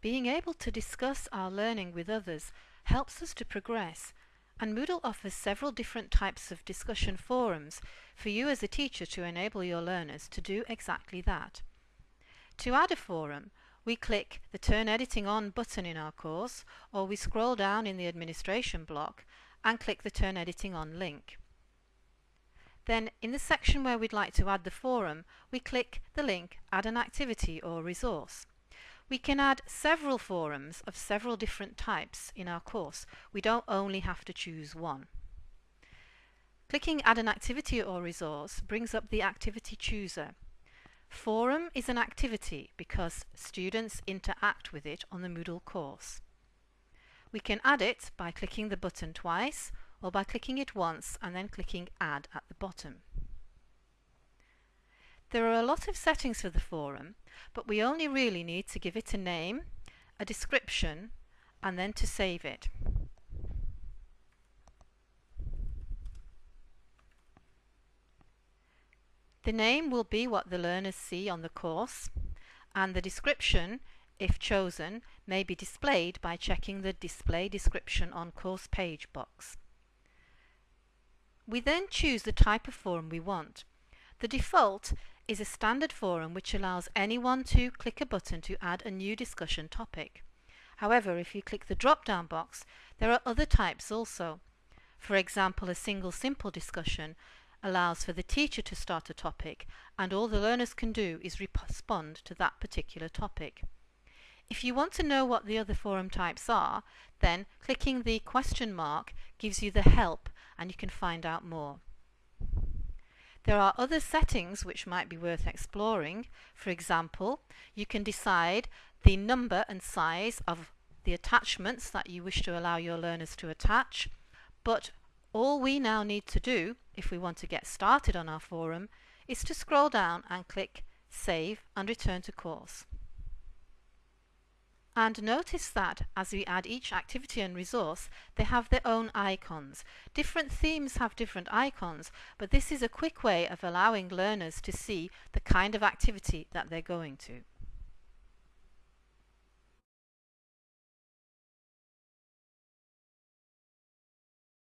Being able to discuss our learning with others helps us to progress and Moodle offers several different types of discussion forums for you as a teacher to enable your learners to do exactly that. To add a forum, we click the Turn Editing On button in our course or we scroll down in the administration block and click the Turn Editing On link. Then in the section where we'd like to add the forum, we click the link Add an activity or resource. We can add several forums of several different types in our course. We don't only have to choose one. Clicking Add an activity or resource brings up the activity chooser. Forum is an activity because students interact with it on the Moodle course. We can add it by clicking the button twice or by clicking it once and then clicking Add at the bottom. There are a lot of settings for the forum, but we only really need to give it a name, a description, and then to save it. The name will be what the learners see on the course, and the description, if chosen, may be displayed by checking the Display Description on Course Page box. We then choose the type of forum we want. The default is a standard forum which allows anyone to click a button to add a new discussion topic. However, if you click the drop-down box, there are other types also. For example, a single simple discussion allows for the teacher to start a topic and all the learners can do is respond to that particular topic. If you want to know what the other forum types are, then clicking the question mark gives you the help and you can find out more. There are other settings which might be worth exploring. For example, you can decide the number and size of the attachments that you wish to allow your learners to attach. But all we now need to do, if we want to get started on our forum, is to scroll down and click Save and Return to Course. And notice that as we add each activity and resource, they have their own icons. Different themes have different icons, but this is a quick way of allowing learners to see the kind of activity that they're going to.